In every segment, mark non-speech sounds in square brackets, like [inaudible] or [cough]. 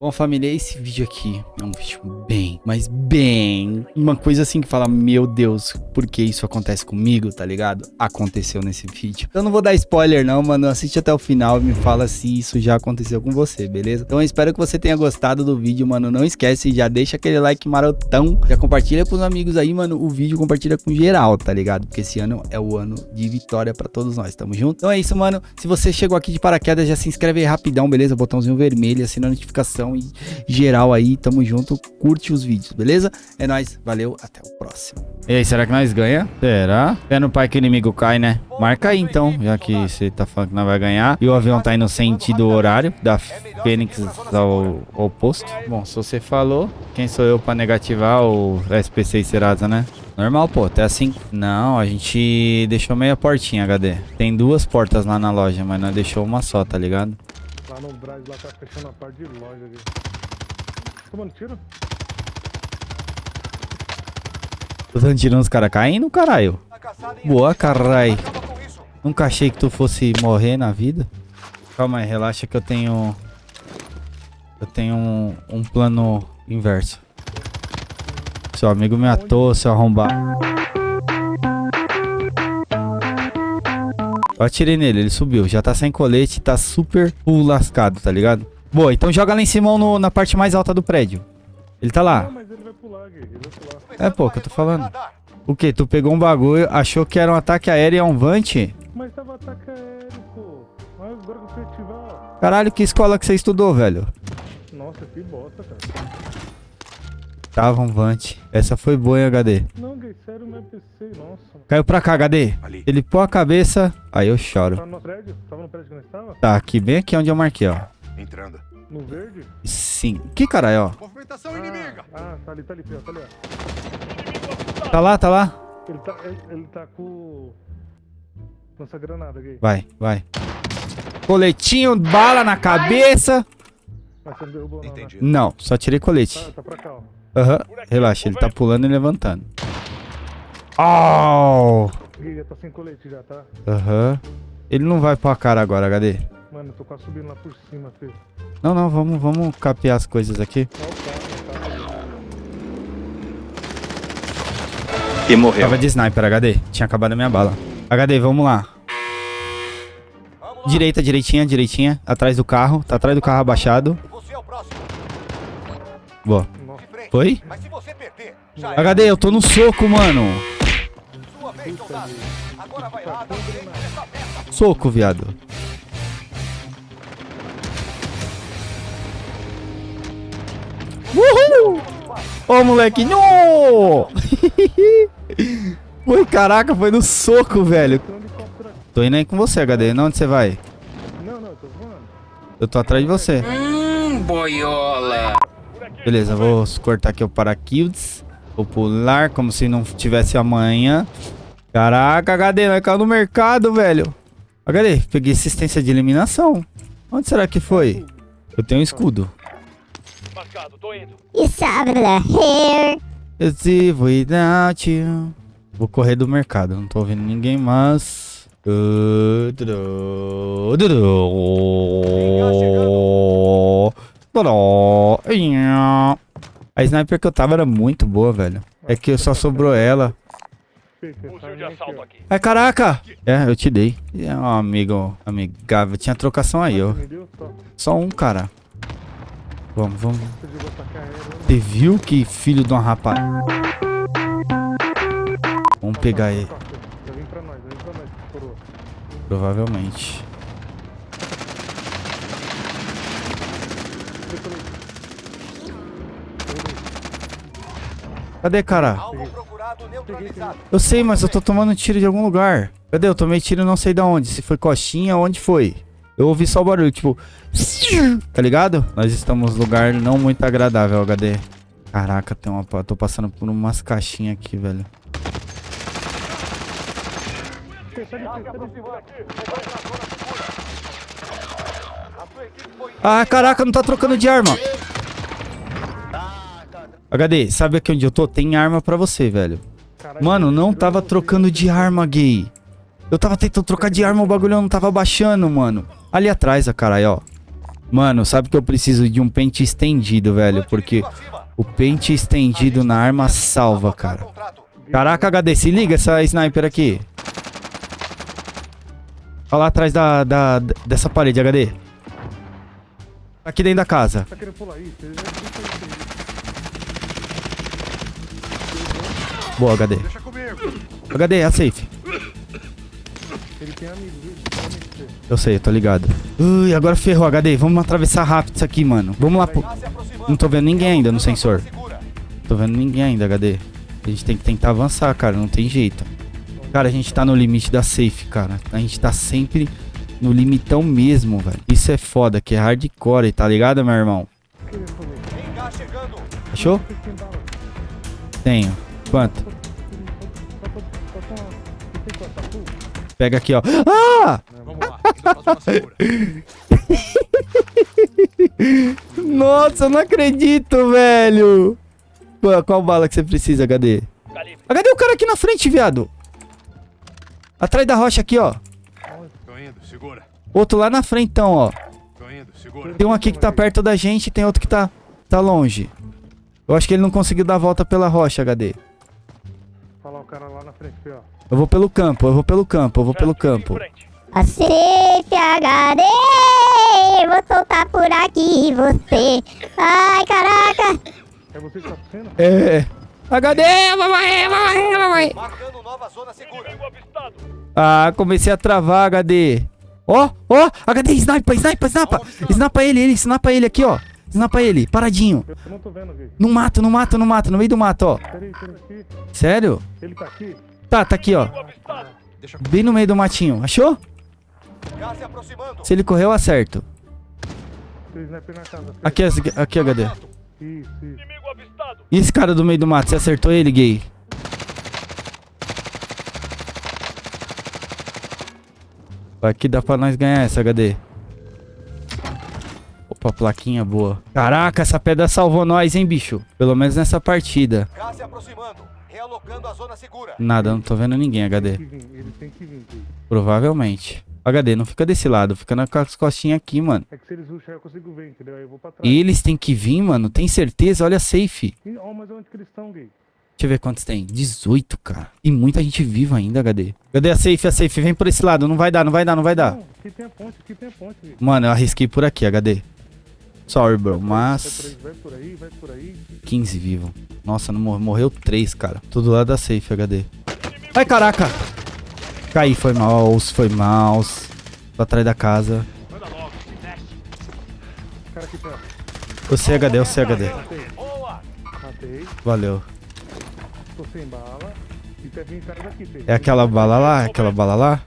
Bom, família, esse vídeo aqui é um vídeo bem, mas bem... Uma coisa assim que fala, meu Deus, por que isso acontece comigo, tá ligado? Aconteceu nesse vídeo. Eu não vou dar spoiler não, mano, assiste até o final e me fala se isso já aconteceu com você, beleza? Então eu espero que você tenha gostado do vídeo, mano. Não esquece, já deixa aquele like marotão, já compartilha com os amigos aí, mano, o vídeo, compartilha com geral, tá ligado? Porque esse ano é o ano de vitória pra todos nós, tamo junto? Então é isso, mano. Se você chegou aqui de paraquedas, já se inscreve aí rapidão, beleza? Botãozinho vermelho, assina a notificação e geral aí, tamo junto, curte os vídeos, beleza? É nóis, valeu, até o próximo. E aí, será que nós ganha? Será? É no pai que o inimigo cai, né? Marca aí então, já que você tá falando que nós vai ganhar. E o avião tá indo sentido horário, da Fênix ao oposto. Bom, se você falou, quem sou eu pra negativar o SPC e Serasa, né? Normal, pô, até assim. Não, a gente deixou meia portinha, HD. Tem duas portas lá na loja, mas nós deixou uma só, tá ligado? Lá no Braz, lá tá fechando a parte de loja ali. Tomando tiro? Tô dando tiro nos caras caindo, caralho. Boa, caralho. Nunca achei que tu fosse morrer na vida. Calma aí, relaxa que eu tenho... Eu tenho um, um plano inverso. Seu amigo me atou, seu arrombar. Eu atirei nele, ele subiu. Já tá sem colete, tá super lascado, tá ligado? Boa, então joga lá em cima no, na parte mais alta do prédio. Ele tá lá. Não, mas ele vai pular, Gui. Ele vai pular. É, pô, que eu tô falando. O que? Tu pegou um bagulho, achou que era um ataque aéreo e é um vante? Mas tava ataque aéreo, pô. Mas agora que fui ativar. Caralho, que escola que você estudou, velho? Nossa, que bosta, cara. Tava um vante. Essa foi boa, hein, HD? Não, Gui, sério, não é PC, nossa. Caiu pra cá, HD. Ele pôs a cabeça, aí eu choro. Tava no prédio? Tava no prédio que nós tava? Tá, aqui, bem aqui onde eu marquei, ó. Entrando. No verde? Sim. Que caralho, ó. Movimentação Ah, inimiga. ah, tá ali, tá ali, ó, tá ali, ó. Tá lá, tá lá. Ele tá, ele, ele tá com... Lança granada, Gui. Vai, vai. Coletinho, bala na cabeça. Mas você não derrubou não, Entendi. Não, só tirei né? colete. Tá, tá pra cá, ó. Aham. Relaxa, ele tá pulando e levantando. Oh! Tá sem colete já, tá? Aham. Ele não vai pra cara agora, HD. Mano, eu tô quase subindo lá por cima, filho. Não, não, vamos, vamos capear as coisas aqui. E morreu. Tava de sniper, HD. Tinha acabado a minha bala. HD, vamos lá. Direita, direitinha, direitinha. Atrás do carro. Tá atrás do carro abaixado. Você é o próximo. Boa. Foi? Mas se você perder, já é HD, eu tô no soco, mano. Soco, viado. Uhul! Ô, moleque. No! [laughs] Ui, caraca, foi no soco, velho. Tô indo aí com você, HD. Não, onde você vai? Não, não, eu tô voando. Eu tô atrás de você. Hum, boiola. Beleza, vou cortar aqui o paraquedas. Vou pular como se não tivesse amanhã. Caraca, HD, vai cair no mercado, velho. HD, peguei assistência de eliminação. Onde será que foi? Eu tenho um escudo. It's over here. It's if without you. Vou correr do mercado, não tô ouvindo ninguém, mas... A sniper que eu tava era muito boa, velho. É que só sobrou ela. Fica, tá indo aqui. Ai, caraca! É, eu te dei. É um amigo amigável. Tinha trocação aí, ó. Só. Um, cara. Vamos, vamos. Você viu que filho de uma rapaz? Vamos pegar ele. Provavelmente. Cadê, cara? Eu sei, mas eu tô tomando tiro de algum lugar. Cadê? Eu tomei tiro não sei da onde. Se foi coxinha, onde foi? Eu ouvi só o barulho, tipo... [laughs] Tá ligado? Nós estamos num lugar não muito agradável, HD. Caraca, tem uma... tô passando por umas caixinhas aqui, velho. Ah, caraca, não tá trocando de arma. HD, sabe aqui onde eu tô? Tem arma pra você, velho. Caralho, Mano, não tava trocando de arma, gay. Eu tava tentando trocar de arma, o bagulho não tava baixando, mano. Ali atrás, a caralho, ó. Mano, sabe que eu preciso de um pente estendido, velho, porque o pente estendido na arma salva, cara. Caraca, HD, se liga essa sniper aqui. Olha lá atrás da, da, dessa parede, HD. Aqui dentro da casa. Tá querendo pular aí. Boa, HD. Deixa comigo. HD, é a safe. Ele tem? Ele dele. Eu sei, eu tô ligado. Ui, agora ferrou, HD. Vamos atravessar rápido isso aqui, mano. Vamos lá pro... Não tô vendo ninguém ainda no sensor. Tô vendo ninguém ainda, HD. A gente tem que tentar avançar, cara. Não tem jeito. Cara, a gente tá no limite da safe, cara. A gente tá sempre no limitão mesmo, velho. Isso é foda, que é hardcore, tá ligado, meu irmão? Chegando. Achou? Tenho. Quanto? Pega aqui, ó. Ah! Vamos lá. [laughs] Nossa, eu não acredito, velho. Pô, qual bala que você precisa, HD? HD, o cara aqui na frente, viado. Atrás da rocha aqui, ó. Tô indo, segura. Outro lá na frente, então, ó. Tô indo, segura. Tem um aqui que tá perto da gente e tem outro que tá, tá longe. Eu acho que ele não conseguiu dar a volta pela rocha, HD. Frente. Eu vou pelo campo, eu vou pelo campo, eu vou pelo campo. Aceite HD! Vou soltar por aqui você. Ai, caraca! É você que tá sendo? É. HD, morrer, vai morrer. Marcando nova zona segura. Ah, comecei a travar, HD. Ó, ó, HD, sniper, sniper, sniper. Snapa ele, ele, snapa ele aqui, ó. Snapa ele, paradinho. Eu não tô vendo, Gui. No mato, no mato, no mato, no meio do mato, ó. Peraí, peraí, aqui. Sério? Ele tá aqui? Tá, tá aqui, ó. Bem no meio do matinho. Achou? Se aproximando. Se ele correr, eu acerto. Casa. aqui, aqui, HD. Isso, isso. E esse cara do meio do mato, você acertou ele, gay? Aqui dá pra nós ganhar essa, HD. Opa, plaquinha boa. Caraca, essa pedra salvou nós, hein, bicho? Pelo menos nessa partida. Gás se aproximando. Realocando a zona segura. Nada, não tô vendo ninguém, Tem HD. que vir, ele tem que vir, Gui. Provavelmente. HD, não fica desse lado, fica as costinhas aqui, mano. É que se eles rushar eu consigo ver, entendeu? Aí eu vou pra trás. Eles têm que vir, mano. Tem certeza? Olha a safe. Ih, Ó, mas onde que eles estão, Gui? Deixa eu ver quantos tem. 18, cara. E muita gente viva ainda, HD. Cadê a safe? A safe, vem por esse lado. Não vai dar, não vai dar, não vai dar. Não, aqui tem a ponte, aqui tem a ponte, Gui. Mano, eu arrisquei por aqui, HD. Sorry, bro, mas Vai por aí, vai por aí. 15 vivo. Nossa, não mor morreu 3, cara. Tudo lá da safe, HD. Ai, caraca. Caí, foi mal, foi mal. Tô atrás da casa. Cara aqui perto. Você HD, você HD. Matei, Boa. matei. Valeu. É aquela bala lá? É aquela bala lá?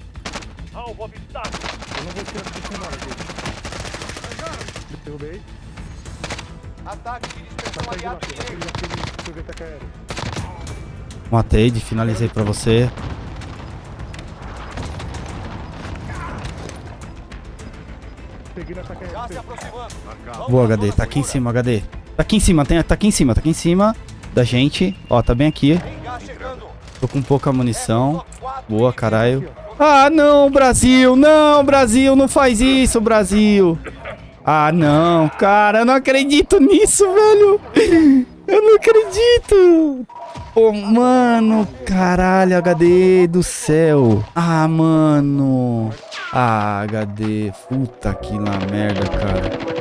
Eu não vou tirar porque sem bala, Gui. Derrubei. Ataque de dispersão Matei de aliado. Matei, finalizei pra você. Boa, HD. Tá aqui em cima, HD. Tá aqui em cima, tem, tá aqui em cima, tá aqui em cima da gente. Ó, tá bem aqui. Tô com pouca munição. Quatro Boa, caralho. Ah, não, Brasil. Não, Brasil. Não faz isso, Brasil. Ah, não, cara. Eu não acredito nisso, velho. Eu não acredito. Ô, mano. Caralho, HD do céu. Ah, mano. Ah, HD. Puta que lá merda, cara.